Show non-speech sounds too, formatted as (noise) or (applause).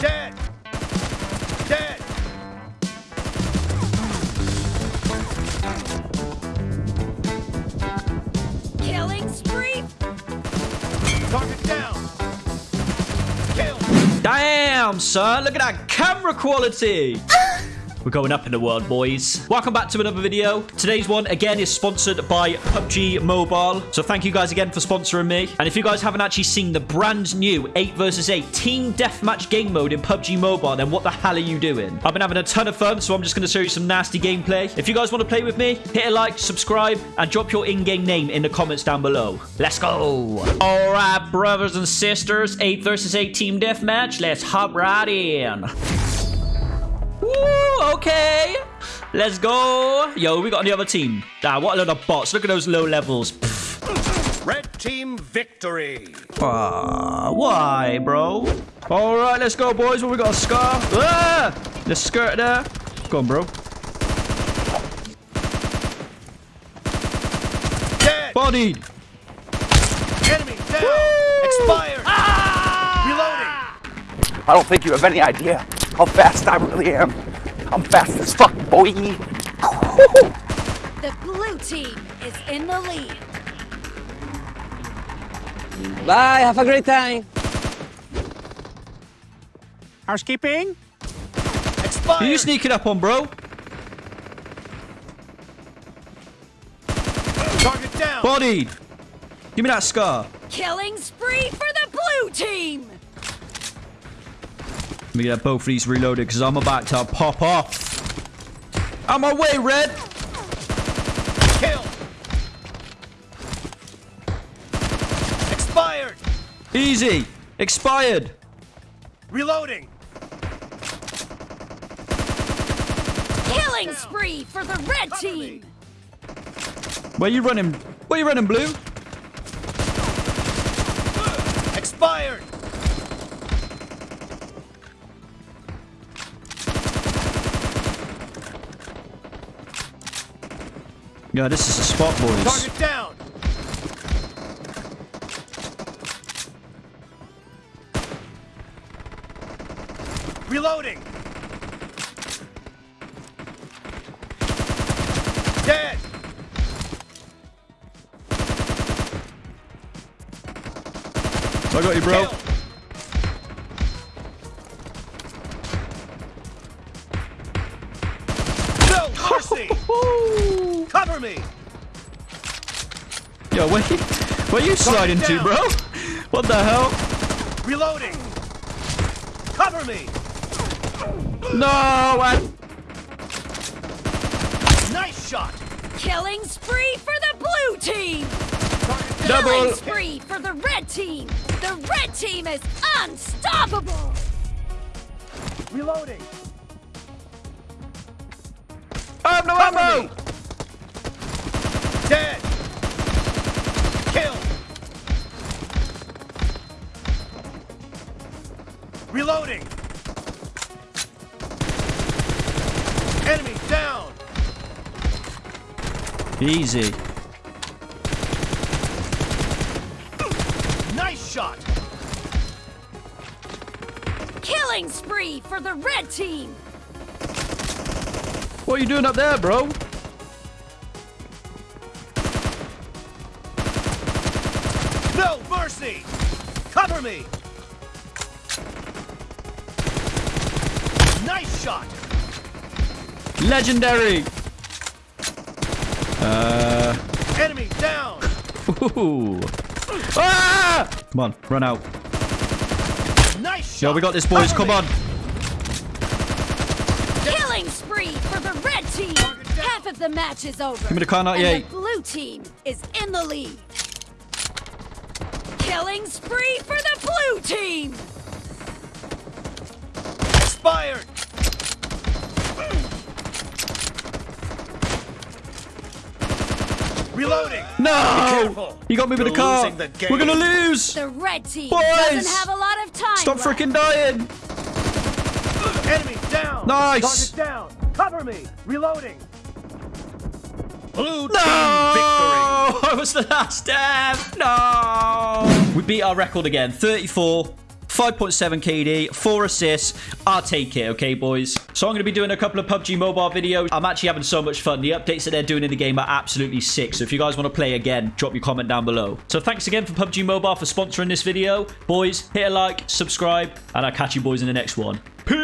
Dead! Dead! Killing spree. Target down! Kill! Damn, son. Look at that camera quality. (laughs) We're going up in the world, boys. Welcome back to another video. Today's one, again, is sponsored by PUBG Mobile. So thank you guys again for sponsoring me. And if you guys haven't actually seen the brand new 8 versus 8 Team Deathmatch game mode in PUBG Mobile, then what the hell are you doing? I've been having a ton of fun, so I'm just going to show you some nasty gameplay. If you guys want to play with me, hit a like, subscribe, and drop your in-game name in the comments down below. Let's go. All right, brothers and sisters, 8 versus 8 Team Deathmatch. Let's hop right in. Woo, okay. Let's go. Yo, we got on the other team. Ah, what a load of bots. Look at those low levels. Red team victory! Ah, why, bro? All right, let's go, boys. What we got? A scar. Ah, the skirt there. Go on, bro. Dead! Bodied. Enemy down! Expired! Reloading! I don't think you have any idea how fast I really am. I'm fast as fuck, boy. The blue team is in the lead. Bye, have a great time. Housekeeping? Expired! Who you sneaking up on, bro? Target down! Bodied. Give me that scar. Killing spree for the blue team. Let me get both of these reloaded because I'm about to pop off. On my way, Red. Kill! Expired! Easy. Expired. Reloading! Killing spree for the red team. Where you running? Where you running, Blue? Expired! Yeah, this is a spot, boys. Target down! Reloading! Dead! I got you, bro. Kill! No mercy! (laughs) Cover me! Yo, where you, where you sliding to, bro? What the hell? Reloading! Cover me! No, I... Nice shot! Killing spree for the blue team. Double. Killing spree for the red team. The red team is unstoppable. Reloading! I have no Cover ammo! Reloading! Enemy down! Easy. Nice shot! Killing spree for the red team. What are you doing up there, bro? No mercy! Cover me! Shot! Legendary! Uh... Enemy down! Ooh. Ah! Come on, run out. Nice shot! Yo, we got this, boys. Come on. Killing spree for the red team. Half of the match is over. Give me the car And 98. the blue team is in the lead. Killing spree for the blue team. Reloading! No! careful. You got me with the car. the game. We're gonna lose. The red team Boys! doesn't have a lot of time. Stop left. freaking dying. Enemy down! Nice. Target down! Cover me! Reloading! Blue No! team victory! (laughs) I was the last death. No! We beat our record again. 34, 5.7 KD, 4 assists. I'll take it, okay, boys? So I'm going to be doing a couple of PUBG Mobile videos. I'm actually having so much fun. The updates that they're doing in the game are absolutely sick. So if you guys want to play again, drop your comment down below. So thanks again for PUBG Mobile for sponsoring this video. Boys, hit a like, subscribe, and I'll catch you boys in the next one. Peace!